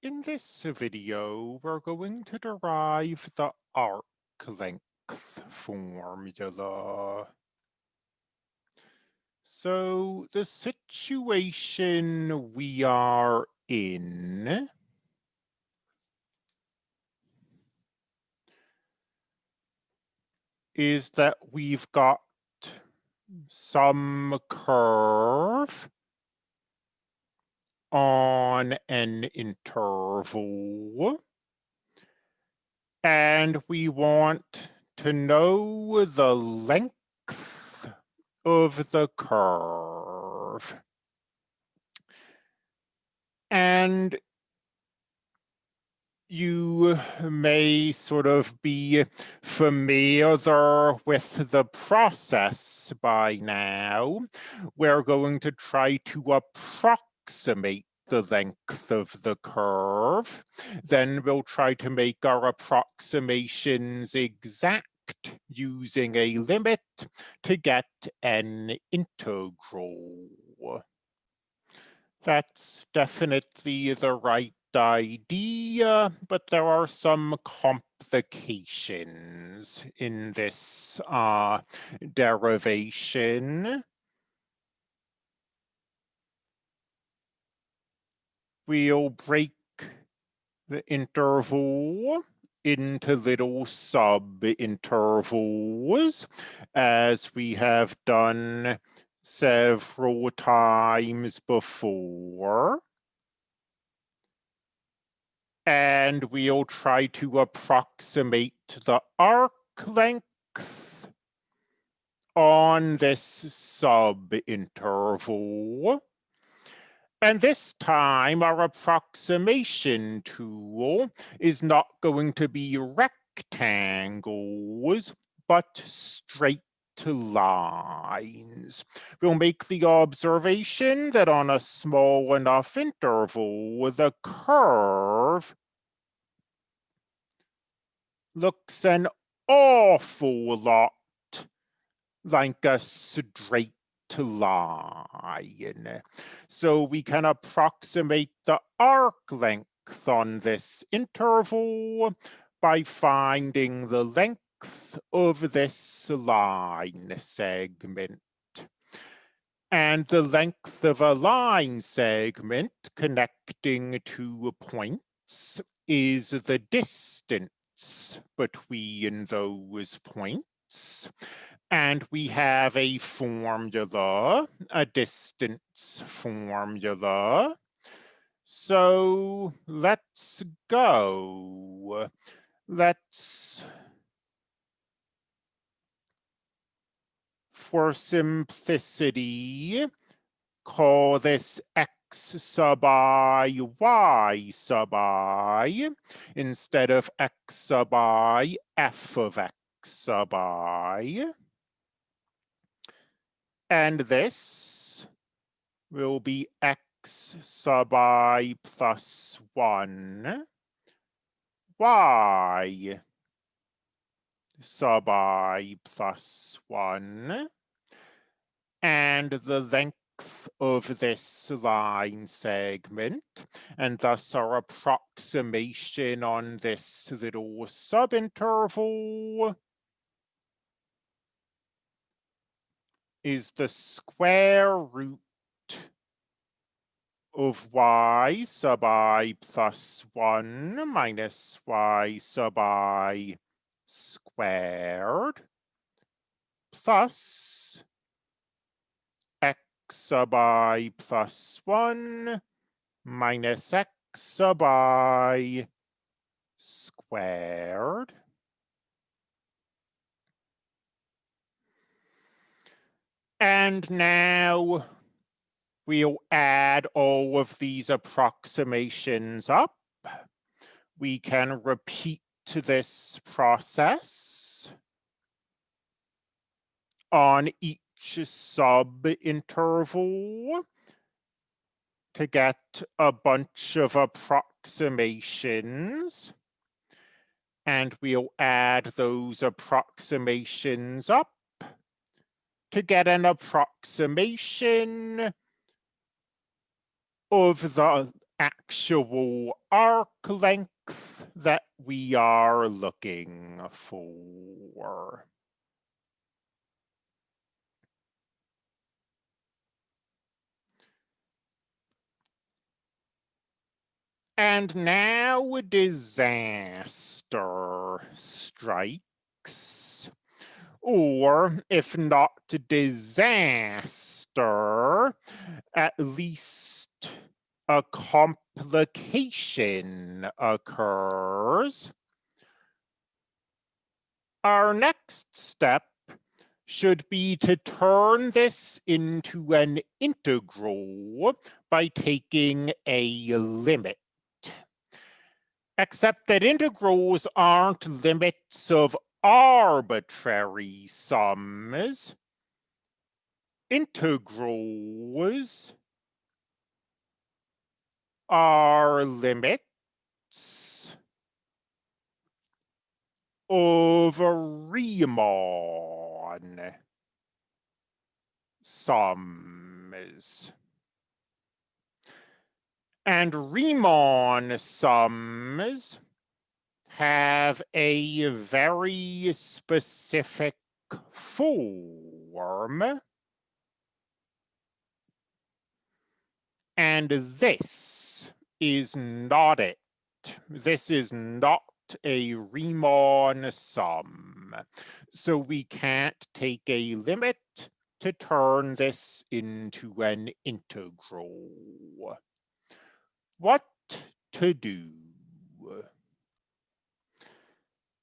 In this video, we're going to derive the arc length formula. So the situation we are in is that we've got some curve on an interval. And we want to know the length of the curve. And you may sort of be familiar with the process by now. We're going to try to approximate approximate the length of the curve. Then we'll try to make our approximations exact using a limit to get an integral. That's definitely the right idea, but there are some complications in this uh, derivation. We'll break the interval into little sub-intervals as we have done several times before. And we'll try to approximate the arc length on this sub-interval. And this time our approximation tool is not going to be rectangles, but straight lines. We'll make the observation that on a small enough interval, the curve looks an awful lot like a straight to line. So we can approximate the arc length on this interval by finding the length of this line segment. And the length of a line segment connecting two points is the distance between those points. And we have a formula, a distance formula. So let's go. Let's, for simplicity, call this x sub i, y sub i, instead of x sub i, f of x sub i. And this will be x sub i plus 1, y sub i plus 1, and the length of this line segment, and thus our approximation on this little subinterval is the square root of y sub i plus 1 minus y sub i squared plus x sub i plus 1 minus x sub i squared And now we'll add all of these approximations up. We can repeat this process on each sub-interval to get a bunch of approximations. And we'll add those approximations up to get an approximation of the actual arc length that we are looking for. And now disaster strikes. Or if not disaster, at least a complication occurs. Our next step should be to turn this into an integral by taking a limit except that integrals aren't limits of arbitrary sums. Integrals are limits of Riemann sums. And Riemann sums have a very specific form. And this is not it. This is not a Riemann sum. So we can't take a limit to turn this into an integral what to do.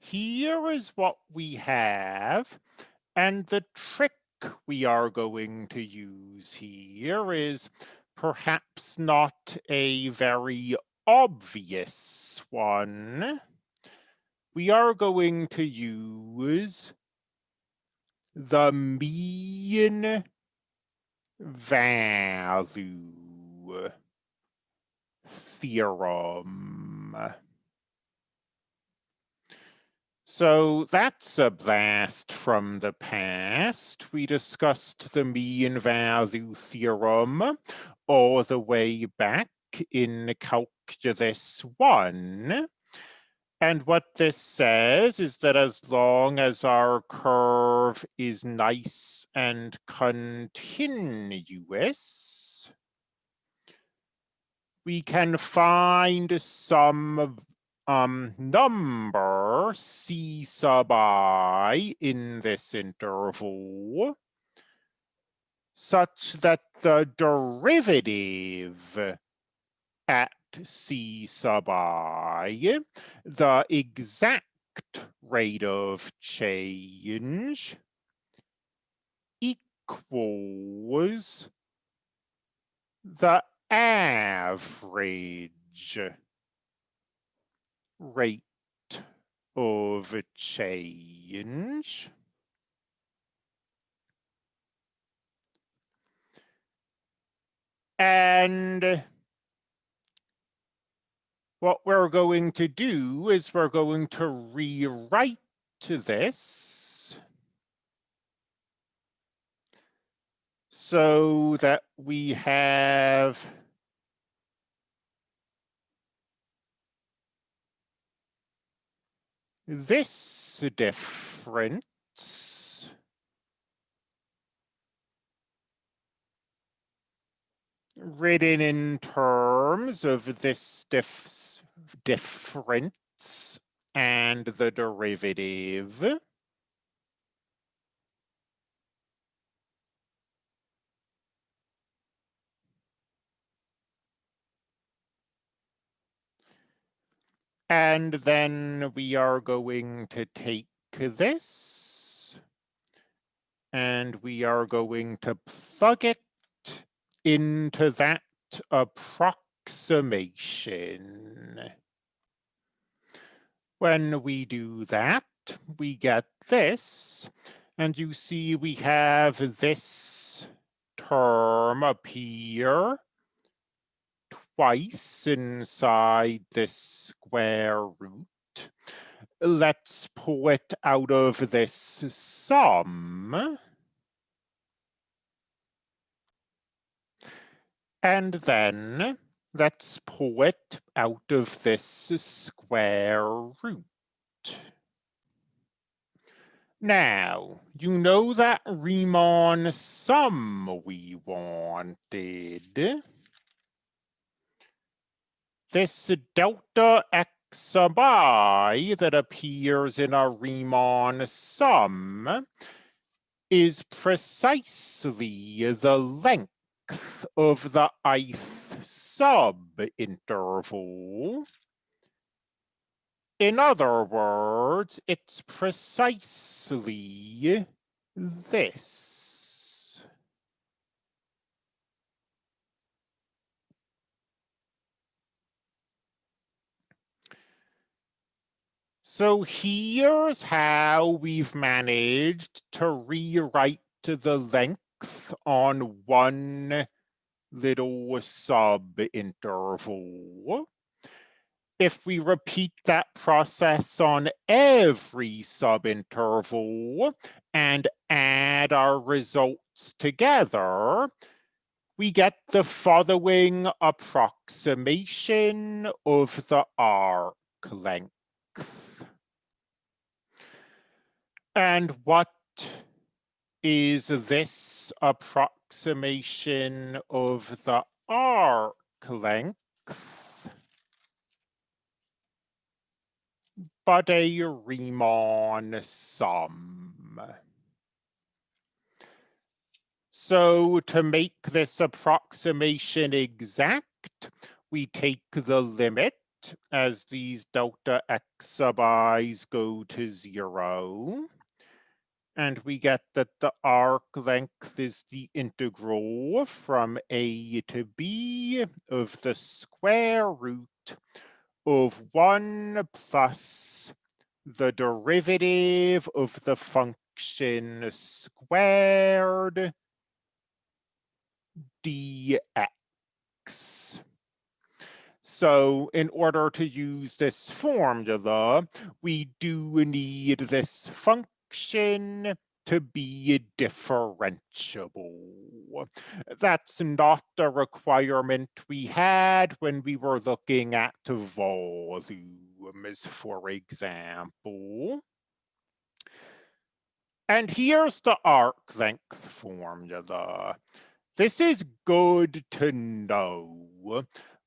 Here is what we have, and the trick we are going to use here is perhaps not a very obvious one. We are going to use the mean value theorem. So that's a blast from the past. We discussed the mean value theorem all the way back in calculus one. And what this says is that as long as our curve is nice and continuous, we can find some um, number c sub i in this interval such that the derivative at c sub i, the exact rate of change equals the average rate of change. And what we're going to do is we're going to rewrite to this so that we have this difference written in terms of this dif difference and the derivative. And then we are going to take this. And we are going to plug it into that approximation. When we do that, we get this, and you see we have this term appear twice inside this square root. Let's pull it out of this sum. And then let's pull it out of this square root. Now, you know that Riemann sum we wanted. This delta x sub i that appears in a Riemann sum is precisely the length of the ith sub-interval. In other words, it's precisely this. So here's how we've managed to rewrite the length on one little sub-interval. If we repeat that process on every sub-interval and add our results together, we get the following approximation of the arc length. And what is this approximation of the arc length? But a Riemann sum. So to make this approximation exact, we take the limit as these delta x sub i's go to zero. And we get that the arc length is the integral from a to b of the square root of 1 plus the derivative of the function squared dx. So in order to use this formula, we do need this function to be differentiable. That's not a requirement we had when we were looking at volumes, for example. And here's the arc length formula. This is good to know,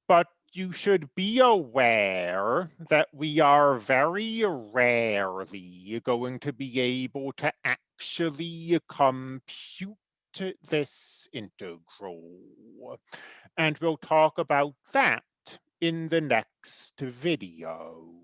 but you should be aware that we are very rarely going to be able to actually compute this integral. And we'll talk about that in the next video.